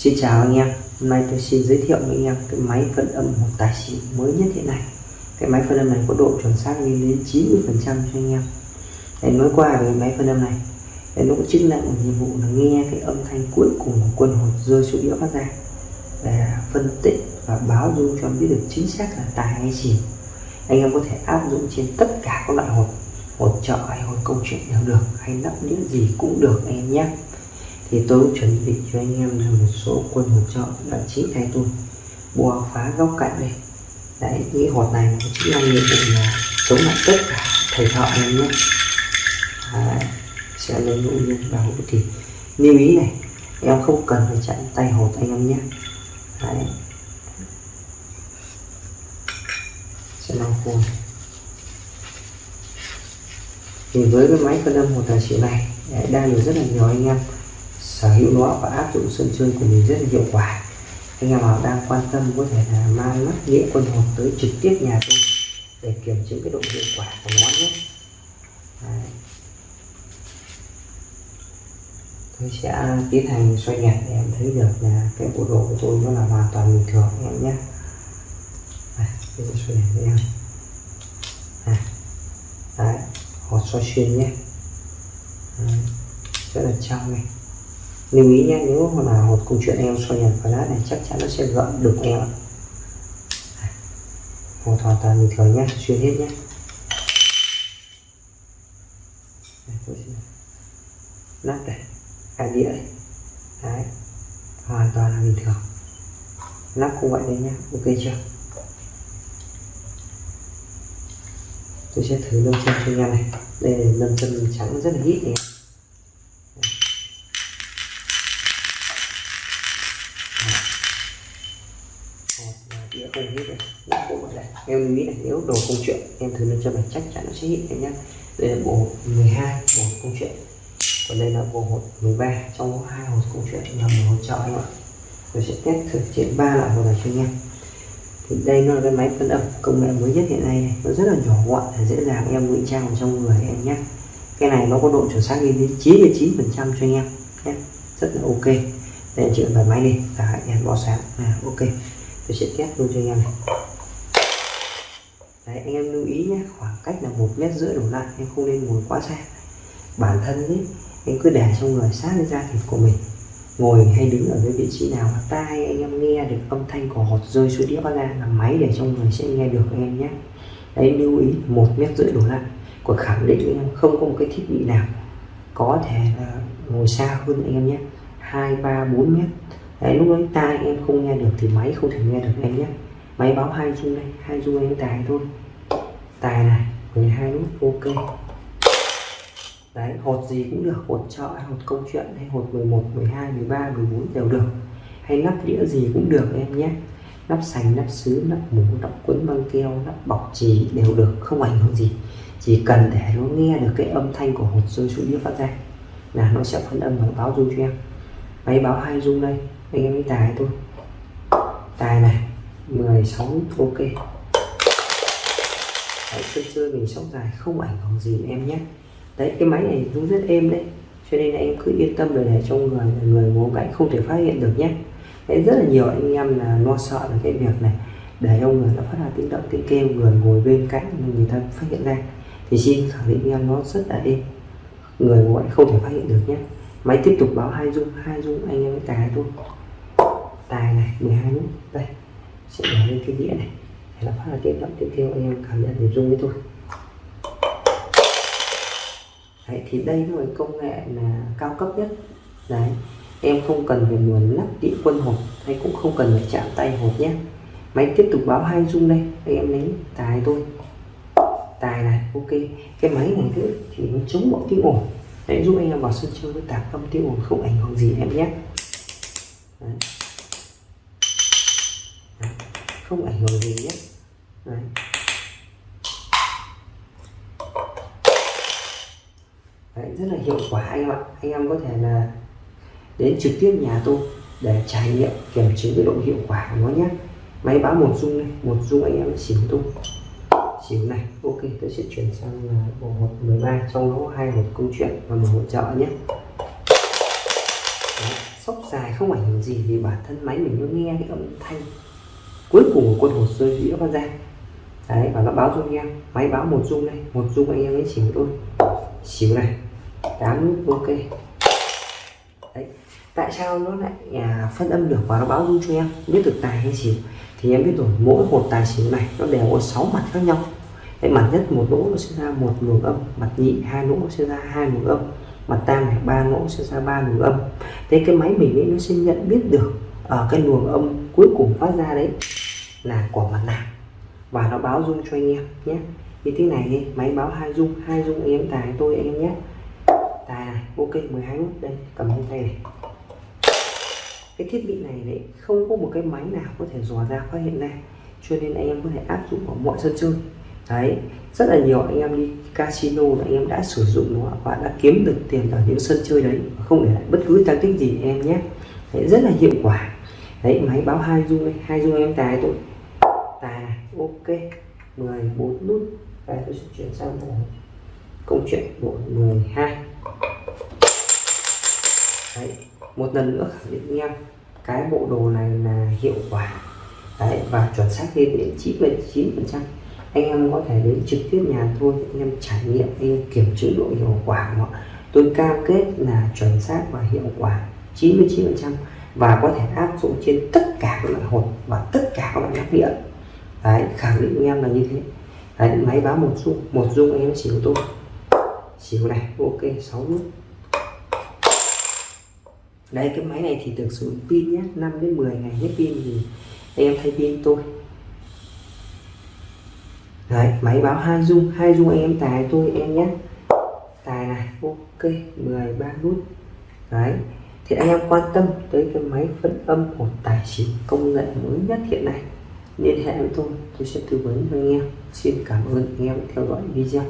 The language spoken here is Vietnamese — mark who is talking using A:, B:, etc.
A: Xin chào anh em. Hôm nay tôi xin giới thiệu với anh em cái máy phân âm một tài xỉu mới nhất hiện nay. Cái máy phân âm này có độ chuẩn xác lên đến 90% cho anh em. Để nói qua về máy phân âm này Để nó có chức năng một nhiệm vụ là nghe cái âm thanh cuối cùng của quân hồn rơi xuống đĩa phát ra Để phân tích và báo dung cho biết được chính xác là tài hay xỉu. Anh em có thể áp dụng trên tất cả các loại hộp, hộp trợ hay hộp công chuyện đều được Hay nắp đĩa gì cũng được anh em nhé thì tôi chuẩn bị cho anh em là một số quân hỗ trợ là chín tay tôi bùa phá góc cạnh đây. Đấy nghĩ hột này nó chính là nhiệm vụ là chống lại tất cả thầy thợ anh em nhé. Đấy, sẽ lấy ngẫu nhiên và hỗ thì lưu ý này em không cần phải chặn tay hột anh em nhé. Đấy. Sẽ lau khuôn thì với cái máy phân âm một tài xỉu này đang được rất là nhiều anh em sở hữu nó và áp dụng sân chơi của mình rất là hiệu quả. Anh em nào đang quan tâm có thể là mang mắt nghĩa quân hồn tới trực tiếp nhà tôi để kiểm chứng cái độ hiệu quả của nó nhé. Đấy. tôi sẽ tiến hành xoay nhạc để em thấy được là cái bộ đồ của tôi nó là hoàn toàn bình thường em nhé. Đây, tôi sẽ xoay nhạc với em Đấy, hột xoay xuyên nhé. Đấy. rất là trong này lưu ý nhé, nếu mà một câu chuyện em soi nhật flash này, chắc chắn nó sẽ gợn được em một hoàn toàn bình thường nhé xuyên hết nhé. Nát đây cái đĩa đây. Đấy, hoàn toàn là bình thường. Nắp cũng vậy đấy nhé, ok chưa? Tôi sẽ thử lâm chân cho anh này. Đây là lâm chân trắng rất là ít này. Đĩa không hết rồi bộ này em nghĩ là nếu đồ công chuyện, em thử lên cho này chắc chắn nó sẽ hiện em nhé đây là bộ 12 bộ công chuyện. Còn đây là bộ hột 13 trong có hai hột công chuyện là một hột trợ anh ạ. Tôi sẽ test thử trên ba loại hột này cho anh em thì đây nó là cái máy phân âm công nghệ mới nhất hiện nay này. nó rất là nhỏ gọn để dễ dàng em ngụy trang vào trong người em nhé cái này nó có độ chuẩn xác lên đến 99 phần trăm cho anh em nhé rất là ok đây chuyện bật máy đi. Cả đèn bỏ sáng. À, ok. Tôi sẽ test luôn cho anh em này. Đấy, anh em lưu ý nhé. Khoảng cách là một mét rưỡi đổ lại. Em không nên ngồi quá xa. Bản thân ấy anh cứ để cho người sát lên da thịt của mình. Ngồi hay đứng ở cái vị trí nào mà tai anh em nghe được âm thanh của hột rơi xuống đĩa ra là máy để cho người sẽ nghe được anh em nhé. Đấy lưu ý một mét rưỡi đổ lại. Còn khẳng định anh em không có một cái thiết bị nào có thể là ngồi xa hơn anh em nhé hai, ba, bốn mét đấy, lúc ấy tai em không nghe được thì máy không thể nghe được em nhé. Máy báo hai chung đây, hai chung anh tài thôi. Tài này 12 nút, ok. Đấy, hột gì cũng được, hột trợ hột câu chuyện, hay hột 11 12 13 14 đều được. Hay nắp đĩa gì cũng được em nhé. Nắp sành, nắp sứ, nắp mũ, nắp quấn băng keo, nắp bọc trì đều được, không ảnh hưởng gì. Chỉ cần để nó nghe được cái âm thanh của hột rơi xuống đĩa phát ra. Là nó sẽ phân âm và báo dung cho em máy báo hai dung đây anh em đi tài thôi. Tài này 16 ok. Đấy, sân chơi mình sóc dài không ảnh hưởng gì em nhé. Đấy cái máy này cũng rất êm đấy cho nên là em cứ yên tâm để, để trong người người ngồi cạnh không thể phát hiện được nhé. Đấy, rất là nhiều anh em là lo sợ về cái việc này để ông người nó phát ra tiếng động tiếng kêu người ngồi bên cạnh người ta phát hiện ra. Thì xin khẳng định em nó rất là êm người ngồi không thể phát hiện được nhé máy tiếp tục báo hai dung hai dung anh em mới thôi. Tài này 12 nút đây sẽ để lên cái đĩa này. Để nó phát là tiếp động tiếp theo anh em cảm nhận để dung với tôi đấy, thì đây là công nghệ là cao cấp nhất. Đấy em không cần phải nguồn lắp đĩa quân hộp hay cũng không cần phải chạm tay hộp nhé. Máy tiếp tục báo hai dung đây anh em lấy tài tôi tài này ok. Cái máy này thì chỉ nó chống mọi tiếng ồn đấy giúp anh em vào sân chơi với tạc âm tiêu không ảnh hưởng gì em nhé đấy. Đấy. không ảnh hưởng gì nhé đấy. Đấy, rất là hiệu quả anh em ạ anh em có thể là đến trực tiếp nhà tôi để trải nghiệm kiểm chứng cái độ hiệu quả của nó nhé máy báo một dung này một dung anh em xỉu tôi xỉu này. Ok tôi sẽ chuyển sang à, bộ hộp 13 trong đó hai hộp câu chuyện và một hỗ trợ nhé. Đấy, sóc dài không ảnh hưởng gì vì bản thân máy mình nó nghe cái âm thanh cuối cùng của quân hột rơi dĩa phát ra. Đấy và nó báo cho anh em máy báo một dung đây một dung anh em ấy xỉu thôi. Xỉu này. Tám nút ok. Đấy tại sao nó lại à, phân âm được và nó báo dung cho em? Biết được tài hay xỉu thì em biết rồi. Mỗi một tài xỉu này nó đều có 6 mặt khác nhau đấy mặt nhất một lỗ nó sẽ ra một luồng âm mặt nhị hai lỗ sẽ ra hai luồng âm mặt tam này ba lỗ sẽ ra ba luồng âm. Thế cái máy mình ấy nó sẽ nhận biết được ở cái luồng âm cuối cùng phát ra đấy là của mặt nào và nó báo dung cho anh em nhé. Như thế này đi máy báo hai dung, hai dung anh em tài tôi anh em nhé. Tài này ok 12 nút đây cầm trên tay này. Cái thiết bị này đấy không có một cái máy nào có thể dò ra phát hiện ra cho nên anh em có thể áp dụng vào mọi sân chơi đấy rất là nhiều anh em đi casino là anh em đã sử dụng nó và đã kiếm được tiền ở những sân chơi đấy không để lại bất cứ tăng tích gì em nhé. Đấy, rất là hiệu quả. Đấy máy báo hai dung đây hai dung em tài tôi tài ok. 14 nút. Và tôi sẽ chuyển sang bộ câu chuyện bộ 12 đấy một lần nữa khẳng định em cái bộ đồ này là hiệu quả. Đấy và chuẩn xác lên đến 99 phần trăm anh em có thể đến trực tiếp nhà thôi anh em trải nghiệm anh em kiểm chứng độ hiệu quả của tôi cam kết là chuẩn xác và hiệu quả 99% và có thể áp dụng trên tất cả các loại hột và tất cả các loại nắp điện đấy, khẳng định anh em là như thế. Đấy, máy báo một dung một dung em xỉu tôi. Xỉu này, ok 6 nút. Đây, cái máy này thì được sử dụng pin nhé 5 đến 10 ngày hết pin thì em thay pin tôi đấy, máy báo hai dung hai dung anh em, tài tôi, em nhé. Tài này, ok 13 nút đấy, thì anh em quan tâm tới cái máy phân âm của tài chính công nghệ mới nhất hiện nay, liên hệ với tôi tôi sẽ tư vấn với anh em. Xin cảm ơn anh em theo dõi video.